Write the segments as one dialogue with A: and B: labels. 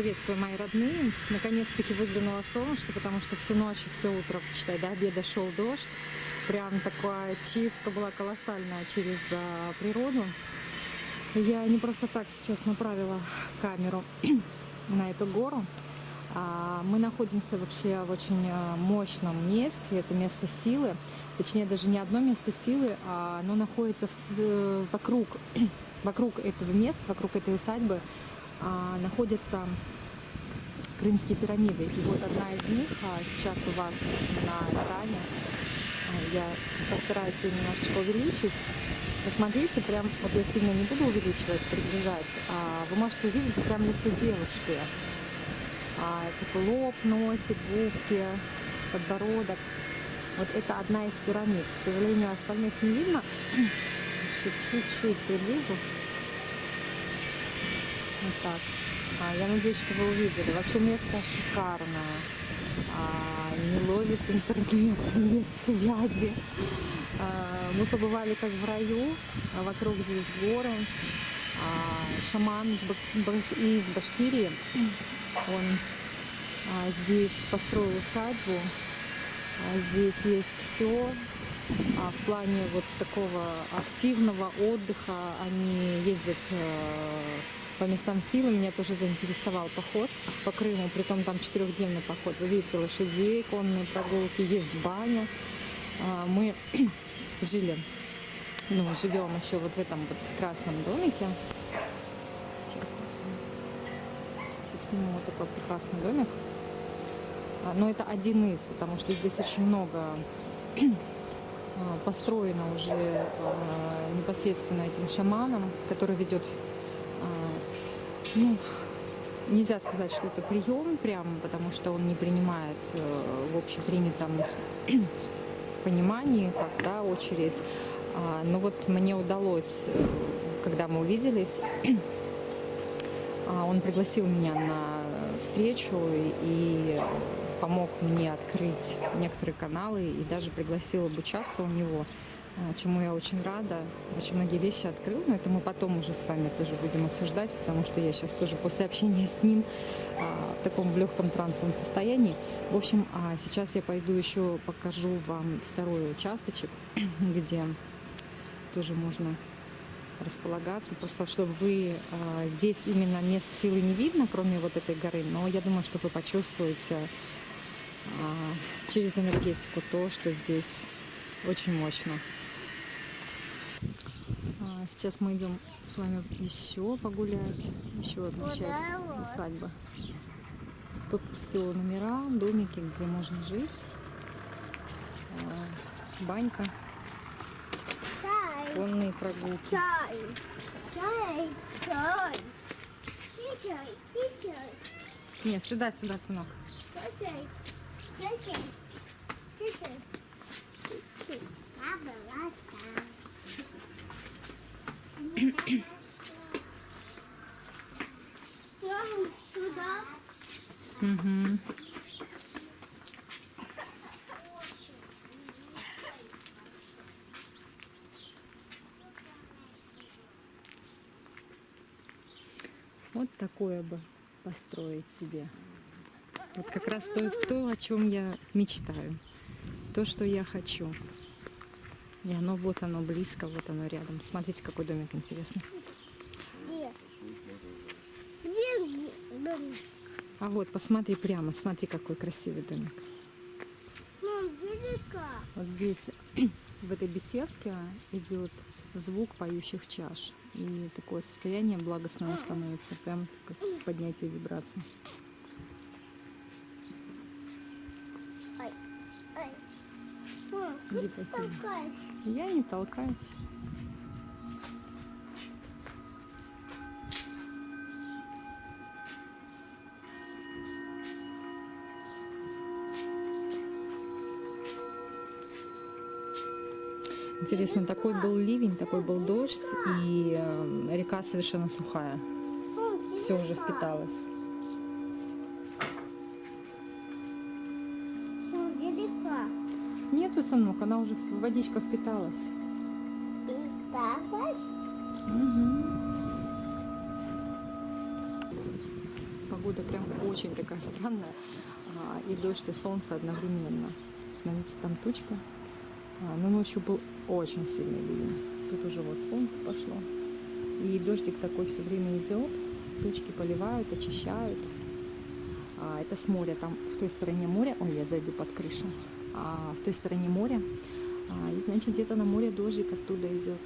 A: Приветствую, мои родные. Наконец-таки выглянуло солнышко, потому что всю ночь и все утро, считай, до обеда шел дождь. Прям такая чистка была колоссальная через а, природу. Я не просто так сейчас направила камеру на эту гору. А, мы находимся вообще в очень а, мощном месте, это место силы. Точнее, даже не одно место силы, а оно находится в, вокруг, вокруг этого места, вокруг этой усадьбы находятся крымские пирамиды. И вот одна из них а, сейчас у вас на экране. А, я постараюсь ее немножечко увеличить. Посмотрите, прям, вот я сильно не буду увеличивать, приближать, а вы можете увидеть прям лицо девушки. А, такой лоб, носик, губки, подбородок. Вот это одна из пирамид. К сожалению, остальных не видно. Чуть-чуть приближу. Вот так. А, я надеюсь, что вы увидели. Вообще место шикарное. А, не ловит интернет, нет связи. А, мы побывали как в раю. А вокруг здесь горы. А, шаман из, Баш... из Башкирии. Он а, здесь построил усадьбу. А, здесь есть все. А в плане вот такого активного отдыха они ездят э, по местам силы меня тоже заинтересовал поход по Крыму, притом там четырехдневный поход. Вы видите лошадей, конные прогулки, есть баня. А, мы жили, ну, живем еще вот в этом вот красном домике. Сейчас, сейчас сниму вот такой прекрасный домик. А, но это один из, потому что здесь очень много а, построено уже непосредственно этим шаманом, который ведет ну, нельзя сказать, что это прием прям, потому что он не принимает э, в общепринятом понимании, как да, очередь. А, но вот мне удалось, э, когда мы увиделись, а, он пригласил меня на встречу и помог мне открыть некоторые каналы и даже пригласил обучаться у него. А, чему я очень рада. Очень многие вещи открыл, но это мы потом уже с вами тоже будем обсуждать, потому что я сейчас тоже после общения с ним а, в таком легком трансовом состоянии. В общем, а сейчас я пойду еще покажу вам второй участочек, где тоже можно располагаться, просто чтобы вы а, здесь именно мест силы не видно, кроме вот этой горы, но я думаю, что вы почувствуете а, через энергетику то, что здесь очень мощно. А, сейчас мы идем с вами еще погулять, еще одну часть усадьбы. Тут все номера, домики, где можно жить, а, банька, конные прогулки. Нет, сюда, сюда, сынок.
B: Сюда.
A: Угу. Вот такое бы построить себе. Вот как раз то, то, о чем я мечтаю. То, что я хочу. И оно вот оно близко, вот оно рядом. Смотрите, какой домик интересный.
B: Где? Домик?
A: А вот, посмотри прямо, смотри, какой красивый домик.
B: Мам.
A: Вот здесь, в этой беседке, идет звук поющих чаш. И такое состояние благостное становится, прям как поднятие вибраций. Иди посиди. Я не толкаюсь. Интересно, такой был ливень, такой был дождь, и э, река совершенно сухая. Все уже впиталось. Нету, сынок, она уже водичка впиталась.
B: Впиталась?
A: Угу. погода прям очень такая странная. А, И дождь, и солнце одновременно. Смотрите, там тучка. А, Но ночью был очень сильный ливень. Тут уже вот солнце пошло. И дождик такой все время идет. Тучки поливают, очищают. А, Это с моря. Там в той стороне моря. Ой, я зайду под крышу. А, В той стороне моря. А, И значит, где-то на море дождик оттуда идет.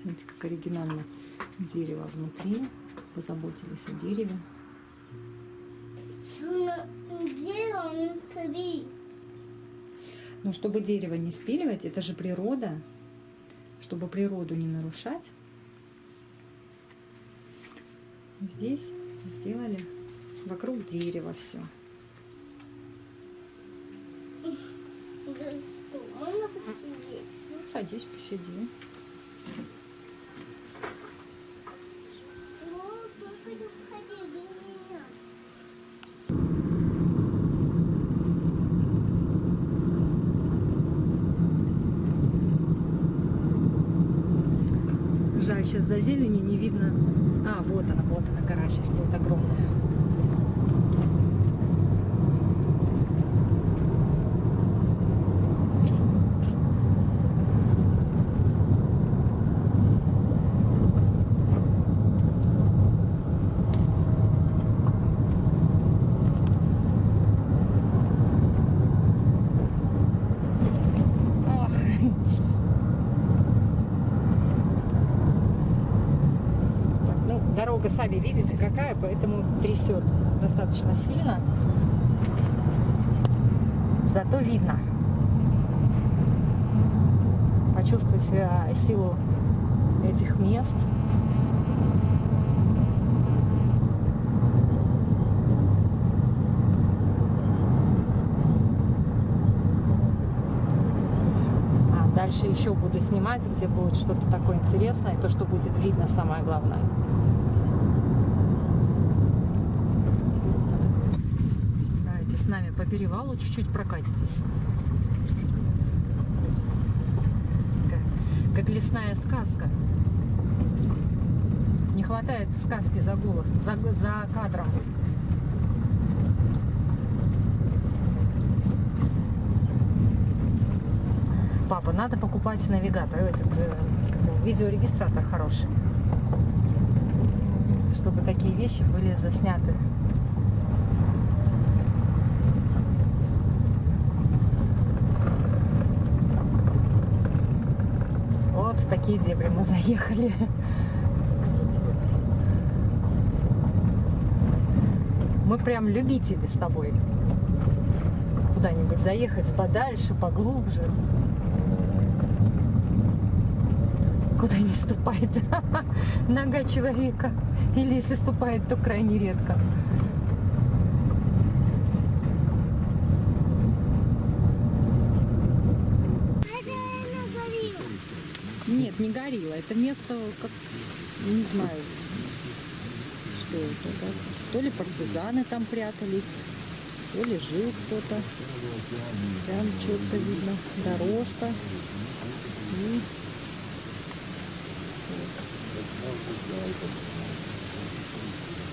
A: Смотрите, как оригинально дерево внутри. Позаботились о дереве. Но чтобы дерево не спиливать, это же природа. Чтобы природу не нарушать, здесь сделали вокруг дерева все. Ну, садись, посиди.
B: Вот, только не входи без меня.
A: Жаль, сейчас за зеленью не видно. А, вот она, вот она, гора сейчас будет огромная. Ох. Так, Ну, дорога, сами видите, какая, поэтому трясет достаточно сильно. Зато видно. Почувствовать э, силу этих мест. А дальше еще буду снимать, где будет что-то такое интересное, то, что будет видно, самое главное. Давайте с нами по перевалу чуть-чуть прокатитесь. Как, как лесная сказка. Не хватает сказки за голос, за, за кадром. Папа, надо покупать навигатор, этот э, видеорегистратор хороший, чтобы такие вещи были засняты. Такие дебри мы заехали. Мы прям любители с тобой куда-нибудь заехать подальше, поглубже. Куда не ступает нога человека. Или если ступает, то крайне редко.
B: Это она горела.
A: Не горилла. Это место, как, не знаю, что это. да. То ли партизаны там прятались, то ли жил кто-то. Прям четко видно. Дорожка. И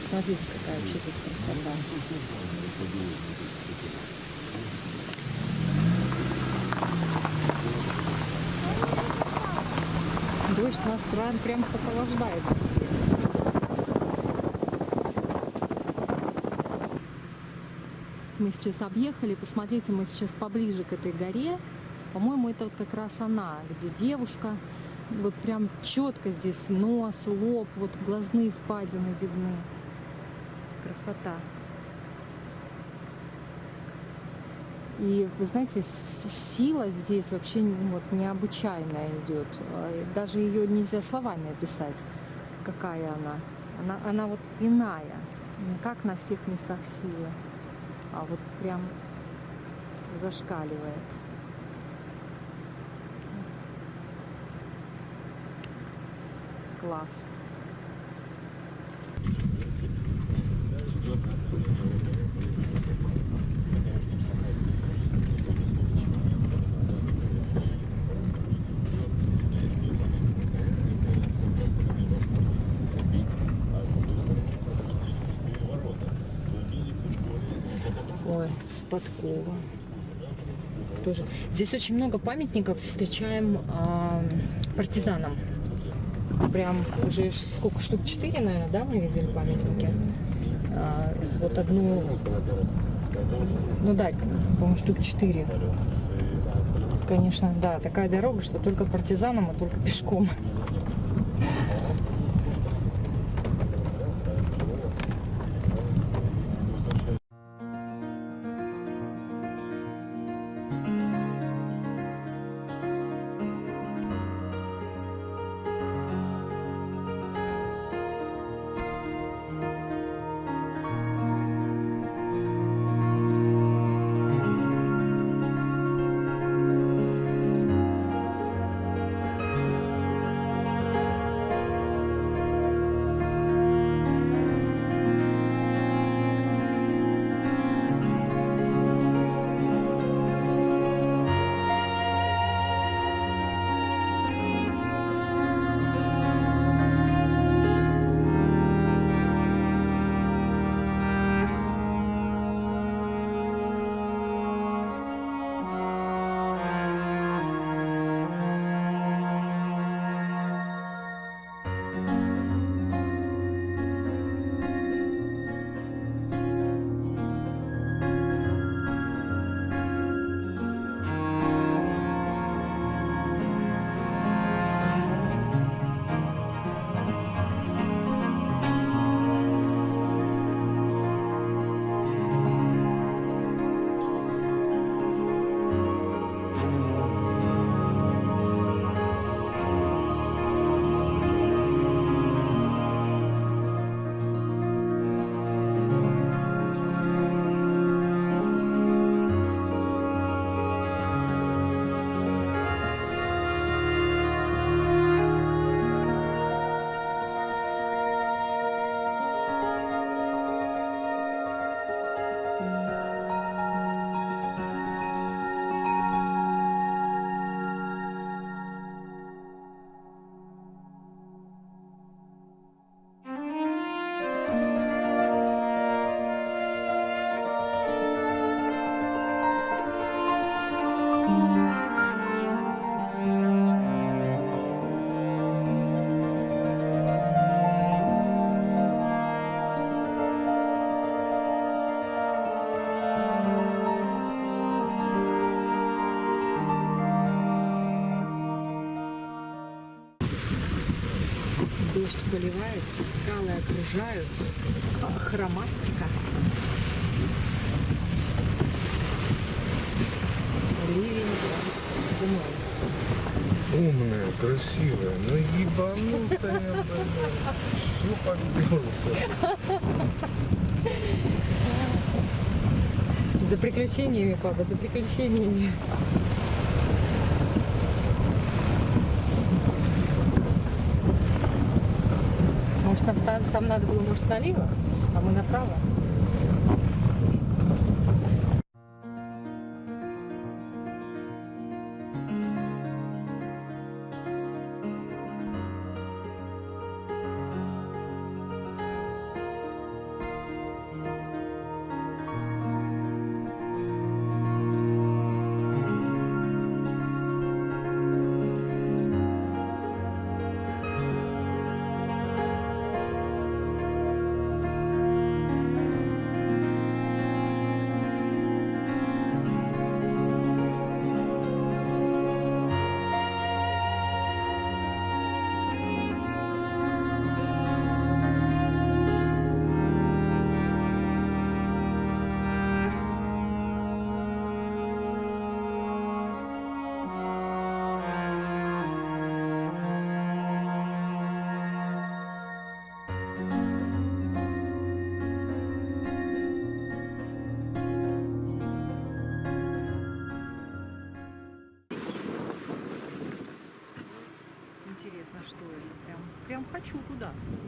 A: Посмотрите, какая вообще тут красота. Дождь нас прям, прям сопровождает везде. Мы сейчас объехали, посмотрите, мы сейчас поближе к этой горе. По-моему, это вот как раз она, где девушка. Вот прям четко здесь нос, лоб, вот глазные впадины видны. Красота. И вы знаете, сила здесь вообще ну, вот, необычайная идет. А, Даже ее нельзя словами описать, какая она. Она, она вот иная. Не как на всех местах силы, а вот прям зашкаливает. Класс. Ой, подкова. Тоже. Здесь очень много памятников встречаем а, партизанам. Прям уже сколько штук? Четыре, наверное, да, мы видели памятники. А, вот одну, ну да, по-моему, штук четыре. Конечно, да, такая дорога, что только партизанам, а только пешком. Поливает, скалы окружают. А, Хроматика. Ливень с ценой.
C: Умная, красивая, но ебанутая, блядь.
A: За приключениями, папа, за приключениями. Нам та- там надо было, может, налево, а мы направо? Что